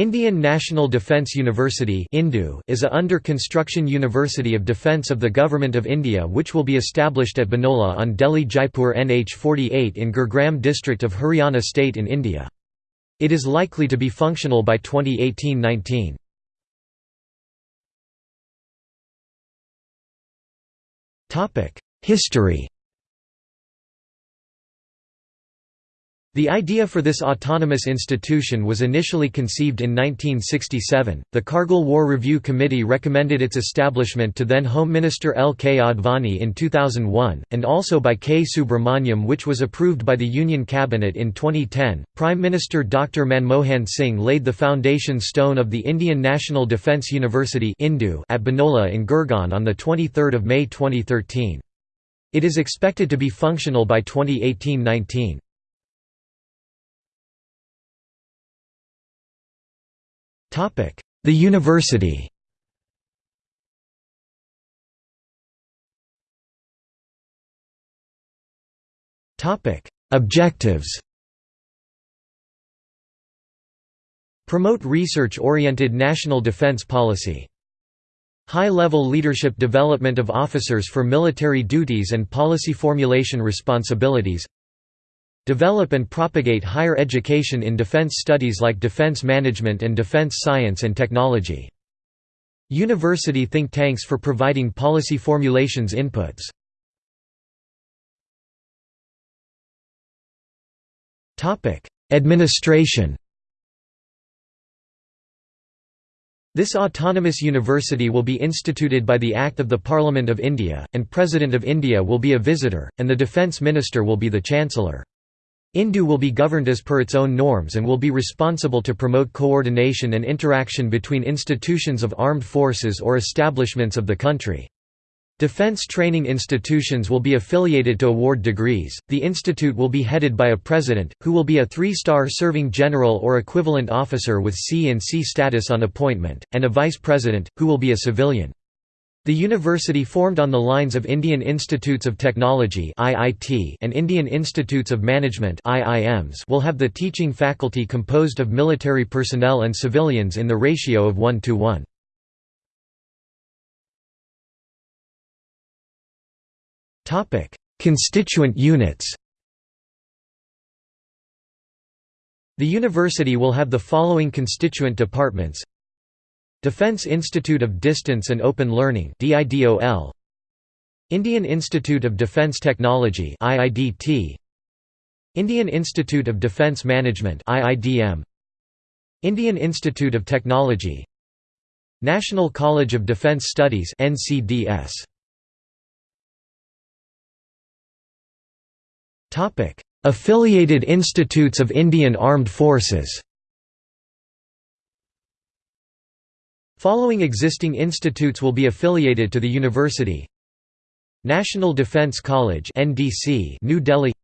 Indian National Defence University is a under-construction university of defence of the Government of India which will be established at Binola on Delhi Jaipur NH 48 in Gurgaon district of Haryana state in India. It is likely to be functional by 2018–19. History The idea for this autonomous institution was initially conceived in 1967. The Kargil War Review Committee recommended its establishment to then Home Minister L. K. Advani in 2001, and also by K. Subramaniam, which was approved by the Union Cabinet in 2010. Prime Minister Dr. Manmohan Singh laid the foundation stone of the Indian National Defence University at Binola in Gurgaon on 23 May 2013. It is expected to be functional by 2018 19. The university. Objectives. Promote research-oriented national defense policy. High-level leadership development of officers for military duties and policy formulation responsibilities Develop and propagate higher education in defense studies like defense management and defense science and technology. University think tanks for providing policy formulations inputs. Administration This autonomous university will be instituted by the Act of the Parliament of India, and President of India will be a visitor, and the Defence Minister will be the Chancellor. INDU will be governed as per its own norms and will be responsible to promote coordination and interaction between institutions of armed forces or establishments of the country. Defense training institutions will be affiliated to award degrees. The institute will be headed by a president, who will be a three-star serving general or equivalent officer with C-in-C status on appointment, and a vice president, who will be a civilian. The university formed on the lines of Indian Institutes of Technology and Indian Institutes of Management will have the teaching faculty composed of military personnel and civilians in the ratio of 1 to 1. Constituent units The university will have the following constituent departments Defense Institute of Distance and Open Learning Indian Institute of Defense Technology Indian Institute of Defense Management Indian Institute of Technology. National College of Defense Studies NCDS Topic. Affiliated institutes of Indian Armed Forces Following existing institutes will be affiliated to the university. National Defence College NDC New Delhi.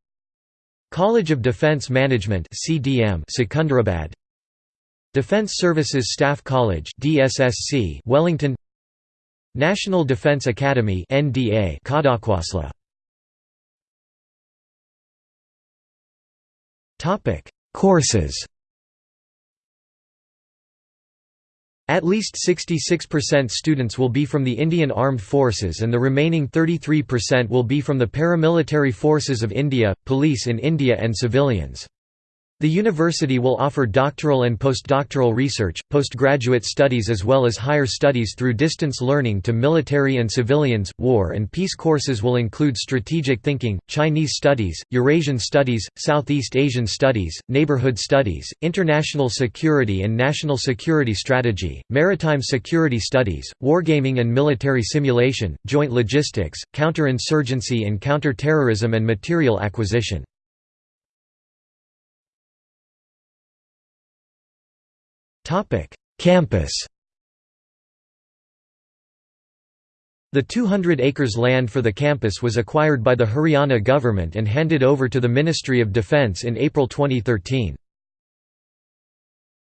College of Defence Management CDM Secunderabad. Defence Services Staff College DSSC Wellington. National Defence Academy NDA Topic Courses At least 66% students will be from the Indian Armed Forces and the remaining 33% will be from the paramilitary forces of India, police in India and civilians. The university will offer doctoral and postdoctoral research, postgraduate studies as well as higher studies through distance learning to military and civilians. War and peace courses will include strategic thinking, Chinese studies, Eurasian studies, Southeast Asian studies, neighborhood studies, international security and national security strategy, maritime security studies, wargaming and military simulation, joint logistics, counterinsurgency and counter-terrorism and material acquisition. Topic: Campus. The 200 acres land for the campus was acquired by the Haryana government and handed over to the Ministry of Defence in April 2013.